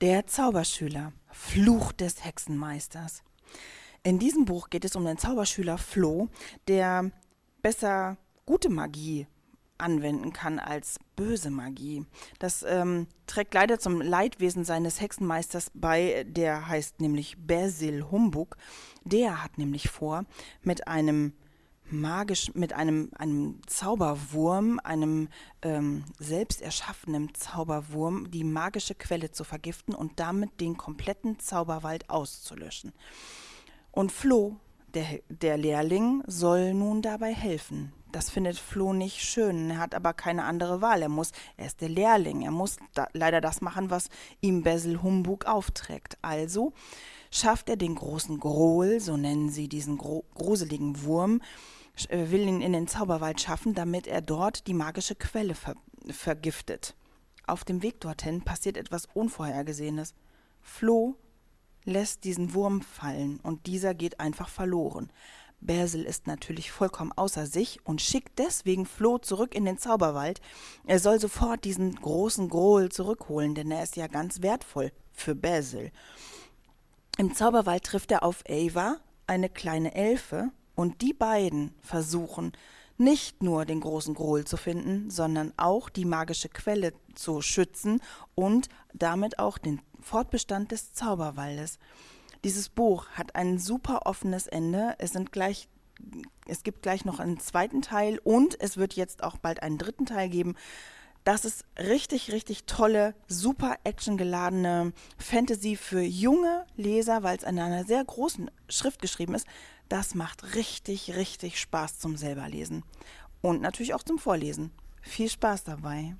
Der Zauberschüler, Fluch des Hexenmeisters. In diesem Buch geht es um den Zauberschüler Flo, der besser gute Magie anwenden kann als böse Magie. Das ähm, trägt leider zum Leidwesen seines Hexenmeisters bei, der heißt nämlich Basil Humbug. Der hat nämlich vor, mit einem magisch mit einem, einem Zauberwurm, einem ähm, selbst erschaffenen Zauberwurm, die magische Quelle zu vergiften und damit den kompletten Zauberwald auszulöschen. Und Flo, der, der Lehrling, soll nun dabei helfen. Das findet Flo nicht schön, er hat aber keine andere Wahl. Er muss, er ist der Lehrling, er muss da, leider das machen, was ihm Basil Humbug aufträgt. Also schafft er den großen Grohl, so nennen sie diesen gro gruseligen Wurm, will ihn in den Zauberwald schaffen, damit er dort die magische Quelle ver vergiftet. Auf dem Weg dorthin passiert etwas Unvorhergesehenes. Flo lässt diesen Wurm fallen und dieser geht einfach verloren. Basil ist natürlich vollkommen außer sich und schickt deswegen Flo zurück in den Zauberwald. Er soll sofort diesen großen Grohl zurückholen, denn er ist ja ganz wertvoll für Basil. Im Zauberwald trifft er auf Ava, eine kleine Elfe, und die beiden versuchen nicht nur den großen Grohl zu finden, sondern auch die magische Quelle zu schützen und damit auch den Fortbestand des Zauberwaldes. Dieses Buch hat ein super offenes Ende. Es sind gleich es gibt gleich noch einen zweiten Teil und es wird jetzt auch bald einen dritten Teil geben. Das ist richtig, richtig tolle, super actiongeladene Fantasy für junge Leser, weil es in einer sehr großen Schrift geschrieben ist. Das macht richtig, richtig Spaß zum selberlesen und natürlich auch zum Vorlesen. Viel Spaß dabei.